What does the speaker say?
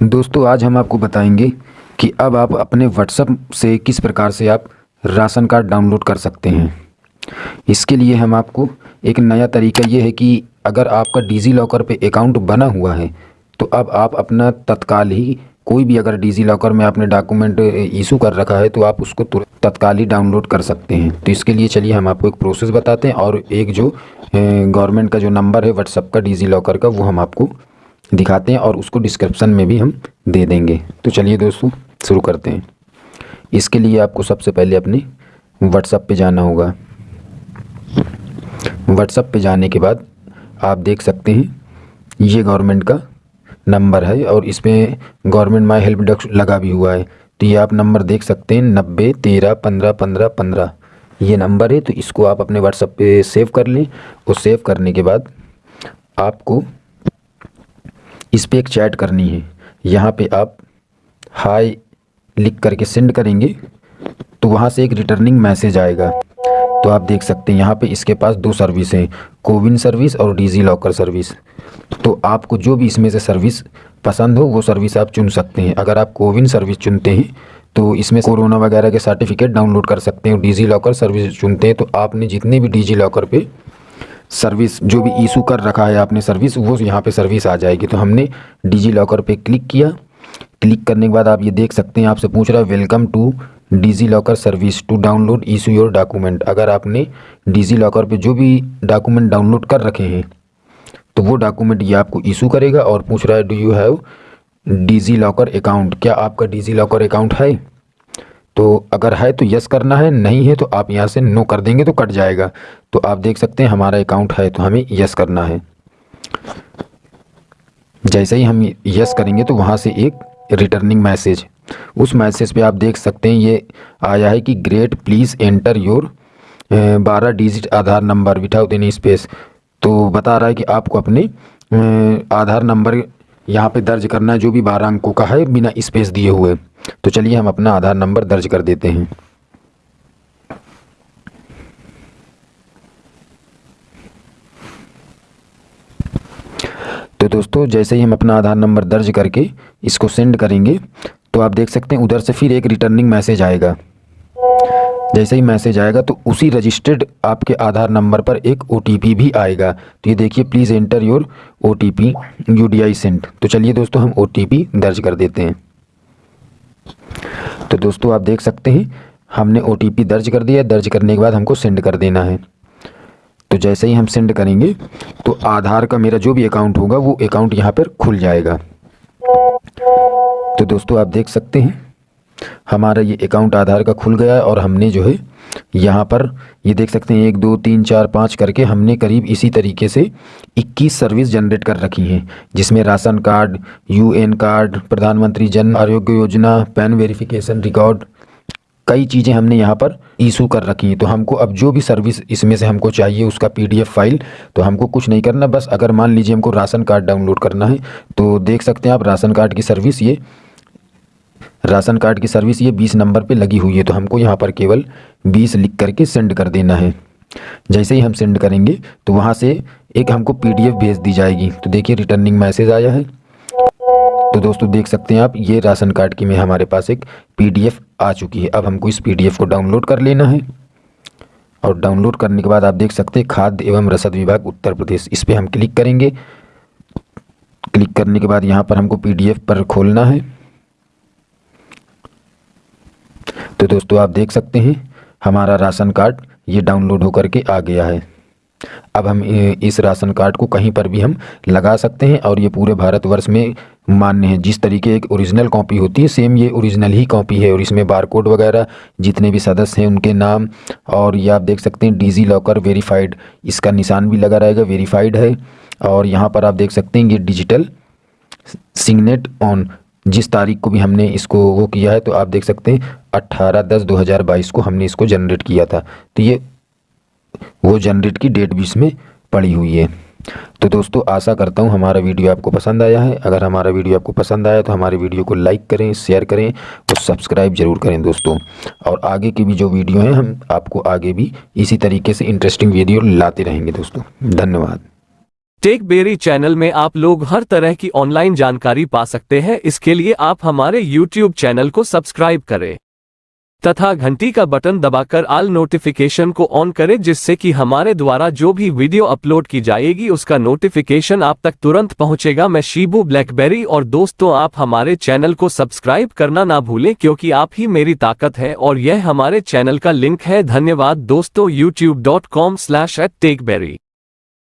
दोस्तों, आज हम आपको बताएँगे कि अब आप अपने व्हाट्सएप से किस प्रकार से आप राशन कार्ड डाउनलोड कर सकते हैं। इसके लिए हम आपको एक नया तरीका ये है कि अगर आपका डिजी लॉकर पे अकाउंट बना हुआ है तो अब आप अपना तत्काल ही कोई भी अगर डिजी लॉकर में आपने डॉक्यूमेंट इशू कर रखा है तो आप उसको तत्काल ही डाउनलोड कर सकते हैं। तो इसके लिए चलिए हम आपको एक प्रोसेस बताते हैं और एक जो गवर्नमेंट का जो नंबर है व्हाट्सअप का डिजी लॉकर का, वो हम आपको दिखाते हैं और उसको डिस्क्रिप्सन में भी हम दे देंगे। तो चलिए दोस्तों, शुरू करते हैं। इसके लिए आपको सबसे पहले अपने व्हाट्सअप पे जाना होगा। व्हाट्सअप पे जाने के बाद आप देख सकते हैं, ये गवर्नमेंट का नंबर है और इसमें गवर्नमेंट माई हेल्प डेस्क लगा भी हुआ है। तो ये आप नंबर देख सकते हैं, नब्बे, तेरह, पंद्रह पंद्रह पंद्रह। ये नंबर है तो इसको आप अपने व्हाट्सअप पे सेव कर लें। और सेव करने के बाद आपको इस पर एक चैट करनी है। यहाँ पे आप हाय लिख करके सेंड करेंगे तो वहाँ से एक रिटर्निंग मैसेज आएगा। तो आप देख सकते हैं, यहाँ पे इसके पास दो सर्विस हैं, कोविन सर्विस और डिजी लॉकर सर्विस। तो आपको जो भी इसमें से सर्विस पसंद हो, वो सर्विस आप चुन सकते हैं। अगर आप कोविन सर्विस चुनते हैं तो इसमें कोरोना वगैरह के सर्टिफिकेट डाउनलोड कर सकते हैं डिजी लॉकर सर्विस चुनते हैं। तो आपने जितने भी डिजी लॉकर पे सर्विस, जो भी इशू कर रखा है आपने सर्विस, वो यहाँ पे सर्विस आ जाएगी। तो हमने डिजी लॉकर पे क्लिक किया। क्लिक करने के बाद आप ये देख सकते हैं, आपसे पूछ रहा है welcome to DigiLocker service to download issue your document अगर आपने डिजी लॉकर पर जो भी डॉक्यूमेंट डाउनलोड कर रखे हैं तो वो डॉक्यूमेंट ये आपको इशू करेगा और पूछ रहा है do you have DigiLocker account क्या आपका डिजी लॉकर अकाउंट है? तो अगर है तो यस करना है, नहीं है तो आप यहाँ से नो कर देंगे तो कट जाएगा। तो आप देख सकते हैं हमारा अकाउंट है तो हमें यस करना है। जैसे ही हम यस करेंगे तो वहाँ से एक रिटर्निंग मैसेज उस मैसेज पे आप देख सकते हैं ये आया है कि ग्रेट प्लीज़ एंटर योर बारह digit Aadhaar number without any space तो बता रहा है कि आपको अपने आधार नंबर यहाँ पे दर्ज करना है जो भी बारह अंकों का है, बिना स्पेस दिए हुए। तो चलिए हम अपना आधार नंबर दर्ज कर देते हैं। तो दोस्तों, जैसे ही हम अपना आधार नंबर दर्ज करके इसको सेंड करेंगे तो आप देख सकते हैं उधर से फिर एक रिटर्निंग मैसेज आएगा। जैसे ही मैसेज आएगा तो उसी रजिस्टर्ड आपके आधार नंबर पर एक ओटीपी भी आएगा। तो ये देखिए please enter your O T P U D I तो चलिए दोस्तों, हम ओटीपी दर्ज कर देते हैं। तो दोस्तों, आप देख सकते हैं, हमने ओटीपी दर्ज कर दिया दर्ज करने के बाद हमको सेंड कर देना है। तो जैसे ही हम सेंड करेंगे तो आधार का मेरा जो भी अकाउंट होगा, वो अकाउंट यहाँ पर खुल जाएगा। तो दोस्तों, आप देख सकते हैं हमारा ये अकाउंट आधार का खुल गया है और हमने जो है यहाँ पर ये देख सकते हैं, एक, दो, तीन, चार, पाँच करके हमने करीब इसी तरीके से 21 सर्विस जनरेट कर रखी हैं, जिसमें राशन कार्ड यूएन कार्ड, प्रधानमंत्री Jan Arogya Yojana, pan verification record कई चीज़ें हमने यहाँ पर इशू कर रखी हैं। तो हमको अब जो भी सर्विस इसमें से हमको चाहिए, उसका पीडीएफ फ़ाइल तो हमको कुछ नहीं करना, बस अगर मान लीजिए हमको राशन कार्ड डाउनलोड करना है तो देख सकते हैं आप राशन कार्ड की सर्विस ये राशन कार्ड की सर्विस ये बीस नंबर पे लगी हुई है तो हमको यहाँ पर केवल बीस लिख करके सेंड कर देना है। जैसे ही हम सेंड करेंगे तो वहाँ से एक हमको पीडीएफ भेज दी जाएगी। तो देखिए रिटर्निंग मैसेज आया है। तो दोस्तों, देख सकते हैं आप, ये राशन कार्ड की में हमारे पास एक पीडीएफ आ चुकी है। अब हमको इस पीडीएफ को डाउनलोड कर लेना है। और डाउनलोड करने के बाद आप देख सकते हैं, खाद्य एवं रसद विभाग उत्तर प्रदेश। इस पर हम क्लिक करेंगे। क्लिक करने के बाद यहाँ पर हमको पीडीएफ पर खोलना है। तो दोस्तों, आप देख सकते हैं, हमारा राशन कार्ड ये डाउनलोड होकर के आ गया है। अब हम इस राशन कार्ड को कहीं पर भी हम लगा सकते हैं और ये पूरे भारतवर्ष में मान्य है। जिस तरीके एक ओरिजिनल कॉपी होती है सेम ये ओरिजिनल ही कॉपी है और इसमें बारकोड वगैरह जितने भी सदस्य हैं, उनके नाम और ये आप देख सकते हैं डिजी लॉकर वेरीफाइड इसका निशान भी लगा रहेगा वेरीफाइड है। और यहाँ पर आप देख सकते हैं, ये डिजिटल सिग्नेट ऑन जिस तारीख को भी हमने इसको वो किया है तो आप देख सकते हैं अट्ठारह दस दो हज़ार बाईस को हमने इसको जनरेट किया था। तो ये वो जनरेट की डेट भी इसमें पड़ी हुई है। तो दोस्तों, आशा करता हूँ हमारा वीडियो आपको पसंद आया है। अगर हमारा वीडियो आपको पसंद आया तो हमारे वीडियो को लाइक करें, शेयर करें और सब्सक्राइब ज़रूर करें दोस्तों। और आगे की भी जो वीडियो हैं, हम आपको आगे भी इसी तरीके से इंटरेस्टिंग वीडियो लाते रहेंगे दोस्तों। धन्यवाद। टेक बेरी चैनल में आप लोग हर तरह की ऑनलाइन जानकारी पा सकते हैं। इसके लिए आप हमारे यूट्यूब चैनल को सब्सक्राइब करें। तथा घंटी का बटन दबाकर आल नोटिफिकेशन को ऑन करें, जिससे कि हमारे द्वारा जो भी वीडियो अपलोड की जाएगी, उसका नोटिफिकेशन आप तक तुरंत पहुंचेगा। मैं शिबू ब्लैकबेरी और दोस्तों, आप हमारे चैनल को सब्सक्राइब करना ना भूलें, क्योंकि आप ही मेरी ताकत है और यह हमारे चैनल का लिंक है। धन्यवाद दोस्तों YouTube dot com slash at Techberry